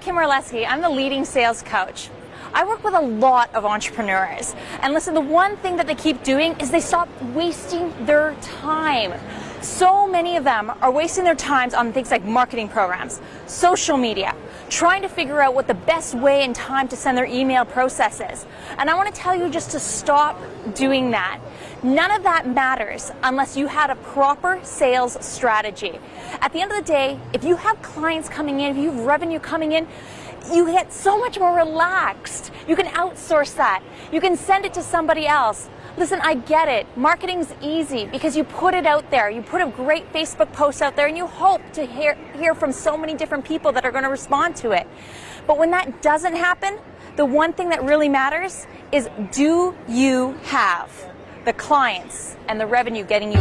Kim Orlesky. I'm the leading sales coach. I work with a lot of entrepreneurs. And listen, the one thing that they keep doing is they stop wasting their time. So many of them are wasting their times on things like marketing programs, social media, trying to figure out what the best way and time to send their email process is. And I want to tell you just to stop doing that. None of that matters unless you had a proper sales strategy. At the end of the day, if you have clients coming in, if you have revenue coming in, you get so much more relaxed. You can outsource that. You can send it to somebody else. Listen, I get it. Marketing's easy because you put it out there. You put a great Facebook post out there and you hope to hear, hear from so many different people that are going to respond to it. But when that doesn't happen, the one thing that really matters is do you have the clients and the revenue getting you